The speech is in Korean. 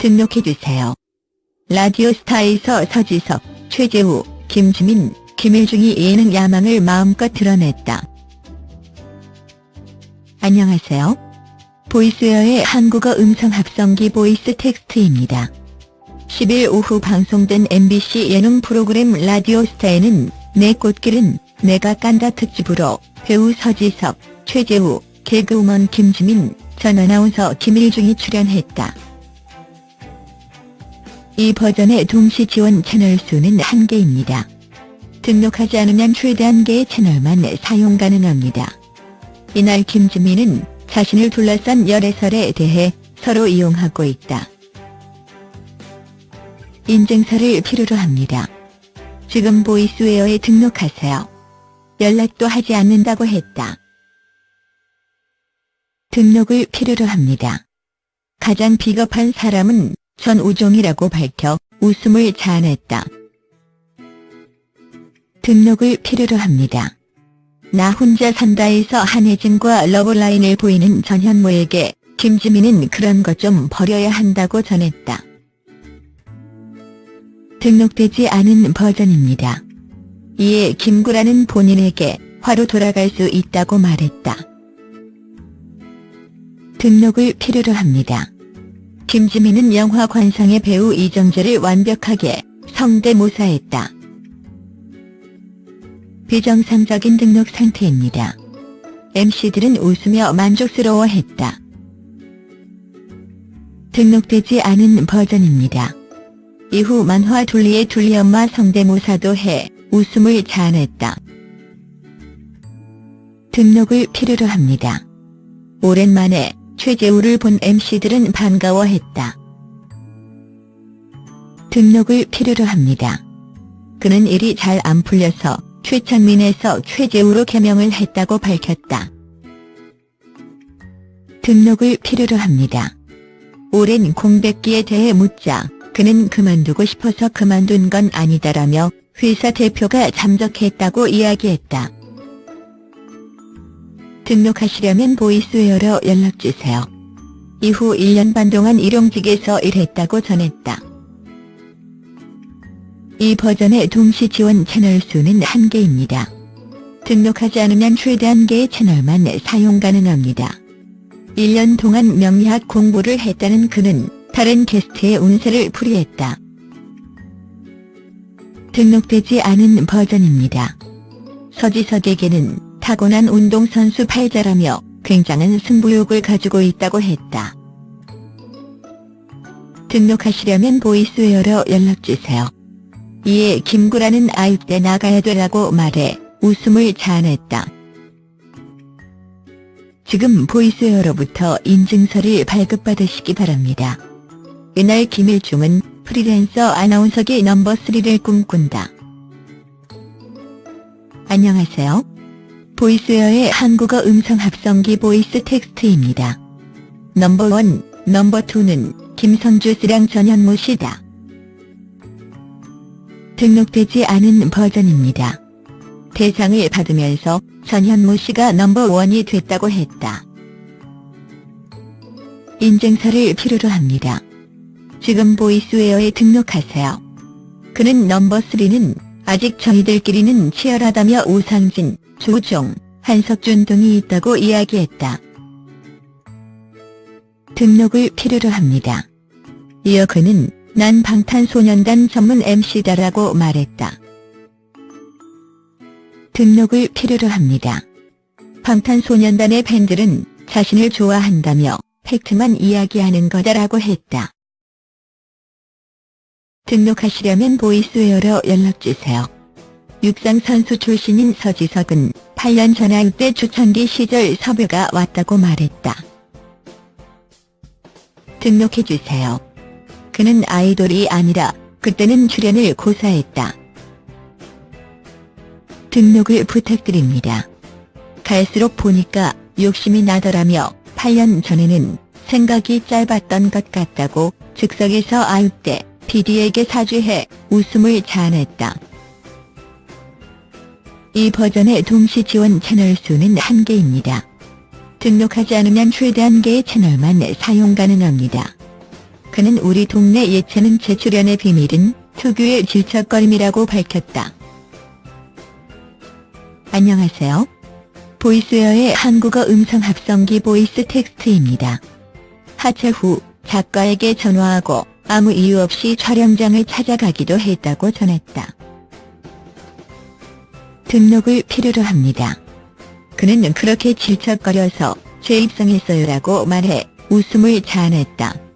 등록해주세요. 라디오스타에서 서지석, 최재우, 김지민, 김일중이 예능 야망을 마음껏 드러냈다. 안녕하세요. 보이스웨어의 한국어 음성 합성기 보이스 텍스트입니다. 10일 오후 방송된 MBC 예능 프로그램 라디오스타에는 내 꽃길은 내가 깐다 특집으로 배우 서지석, 최재우, 개그우먼 김지민, 전 아나운서 김일중이 출연했다. 이 버전의 동시 지원 채널 수는 1개입니다. 등록하지 않으면 최대 1개의 채널만 사용 가능합니다. 이날 김지민은 자신을 둘러싼 열애설에 대해 서로 이용하고 있다. 인증서를 필요로 합니다. 지금 보이스웨어에 등록하세요. 연락도 하지 않는다고 했다. 등록을 필요로 합니다. 가장 비겁한 사람은 전우종이라고 밝혀 웃음을 자아냈다. 등록을 필요로 합니다. 나 혼자 산다에서 한혜진과 러브라인을 보이는 전현무에게 김지민은 그런 것 좀 버려야 한다고 전했다. 등록되지 않은 버전입니다. 이에 김구라는 본인에게 화로 돌아갈 수 있다고 말했다. 등록을 필요로 합니다. 김지민은 영화 관상의 배우 이정재를 완벽하게 성대모사했다. 비정상적인 등록 상태입니다. MC들은 웃으며 만족스러워했다. 등록되지 않은 버전입니다. 이후 만화 둘리의 둘리엄마 성대모사도 해 웃음을 자아냈다. 등록을 필요로 합니다. 오랜만에 최재우를 본 MC들은 반가워했다. 등록을 필요로 합니다. 그는 일이 잘 안 풀려서 최창민에서 최재우로 개명을 했다고 밝혔다. 등록을 필요로 합니다. 오랜 공백기에 대해 묻자 그는 그만두고 싶어서 그만둔 건 아니다라며 회사 대표가 잠적했다고 이야기했다. 등록하시려면 보이스웨어로 연락주세요. 이후 1년 반 동안 일용직에서 일했다고 전했다. 이 버전의 동시 지원 채널 수는 1개입니다. 등록하지 않으면 최대 1개의 채널만 사용 가능합니다. 1년 동안 명리학 공부를 했다는 그는 다른 게스트의 운세를 풀이했다. 등록되지 않은 버전입니다. 서지석에게는 타고난 운동선수 팔자라며 굉장한 승부욕을 가지고 있다고 했다. 등록하시려면 보이스웨어로 연락주세요. 이에 김구라는 아육대 나가야 되라고 말해 웃음을 자아냈다. 지금 보이스웨어로부터 인증서를 발급받으시기 바랍니다. 이날 김일중은 프리랜서 아나운서계 넘버3를 꿈꾼다. 안녕하세요. 보이스웨어의 한국어 음성 합성기 보이스 텍스트입니다. 넘버1, 넘버2는 김성주 씨랑 전현무 씨다. 등록되지 않은 버전입니다. 대상을 받으면서 전현무 씨가 넘버1이 됐다고 했다. 인증서를 필요로 합니다. 지금 보이스웨어에 등록하세요. 그는 넘버3는 아직 저희들끼리는 치열하다며 우상진, 조종, 한석준 등이 있다고 이야기했다. 등록을 필요로 합니다. 이어 그는 난 방탄소년단 전문 MC다라고 말했다. 등록을 필요로 합니다. 방탄소년단의 팬들은 자신을 좋아한다며 팩트만 이야기하는 거다라고 했다. 등록하시려면 보이스웨어로 연락주세요. 육상 선수 출신인 서지석은 8년 전화육대 초창기 시절 섭외가 왔다고 말했다. 등록해주세요. 그는 아이돌이 아니라 그때는 출연을 고사했다. 등록을 부탁드립니다. 갈수록 보니까 욕심이 나더라며 8년 전에는 생각이 짧았던 것 같다고 즉석에서 아육대 PD에게 사죄해 웃음을 자아냈다. 이 버전의 동시 지원 채널 수는 1개입니다. 등록하지 않으면 최대 1개의 채널만 사용 가능합니다. 그는 우리 동네 예체능 재출연의 비밀은 특유의 질척거림이라고 밝혔다. 안녕하세요. 보이스웨어의 한국어 음성 합성기 보이스 텍스트입니다. 하차 후 작가에게 전화하고 아무 이유 없이 촬영장을 찾아가기도 했다고 전했다. 등록을 필요로 합니다. 그는 그렇게 질척거려서 재입성했어요라고 말해 웃음을 자아냈다.